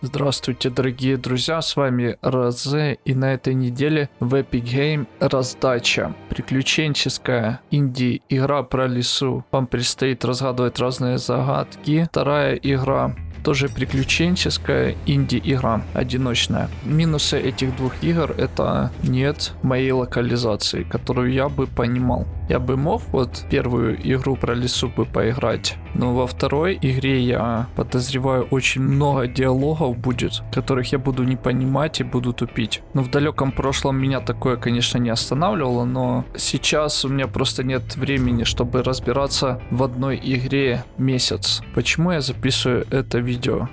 Здравствуйте, дорогие друзья, с вами Розе, и на этой неделе в Epic Game раздача. Приключенческая инди-игра про лесу. Вам предстоит разгадывать разные загадки. Вторая игра тоже приключенческая инди-игра, одиночная. Минусы этих двух игр это нет моей локализации, которую я бы понимал. Я бы мог вот первую игру про лесу бы поиграть, но во второй игре я подозреваю очень много диалогов будет, которых я буду не понимать и буду тупить. Но в далеком прошлом меня такое, конечно, не останавливало, но сейчас у меня просто нет времени, чтобы разбираться в одной игре месяц. Почему я записываю это видео?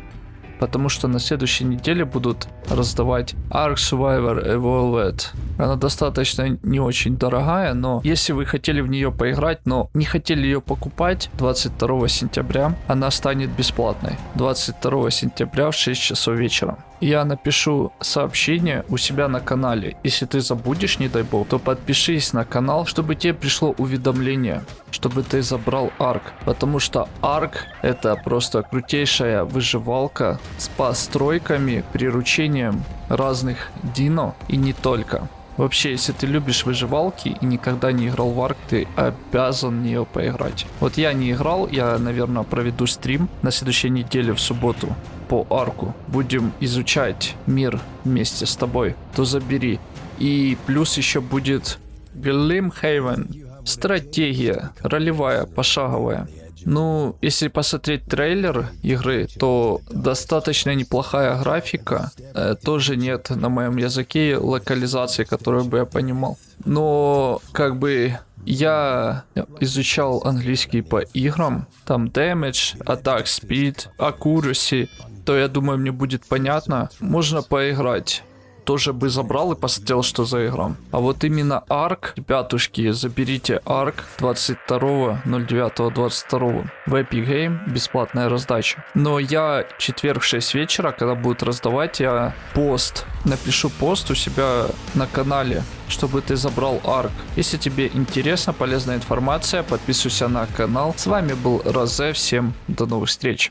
Потому что на следующей неделе будут раздавать Ark Survivor Evolved. Она достаточно не очень дорогая, но если вы хотели в нее поиграть, но не хотели ее покупать 22 сентября, она станет бесплатной. 22 сентября в 6 часов вечера я напишу сообщение у себя на канале. Если ты забудешь, не дай бог, то подпишись на канал, чтобы тебе пришло уведомление, чтобы ты забрал арк. Потому что арк это просто крутейшая выживалка с постройками, приручением разных дино и не только. Вообще, если ты любишь выживалки и никогда не играл в Арк, ты обязан в нее поиграть. Вот я не играл, я, наверное, проведу стрим на следующей неделе в субботу по арку. Будем изучать мир вместе с тобой. То забери. И плюс еще будет Глимхейвен. Стратегия, ролевая, пошаговая. Ну, если посмотреть трейлер игры, то достаточно неплохая графика. Э, тоже нет на моем языке локализации, которую бы я понимал. Но, как бы, я изучал английский по играм. Там damage, attack speed, accuracy. То я думаю, мне будет понятно. Можно поиграть тоже бы забрал и посмотрел, что за игра. А вот именно Арк, ребятушки, заберите Арк 22.09.22 в Epic Game, бесплатная раздача. Но я четверг в 6 вечера, когда будут раздавать, я пост, напишу пост у себя на канале, чтобы ты забрал Арк. Если тебе интересна полезная информация, подписывайся на канал. С вами был Розе, всем до новых встреч.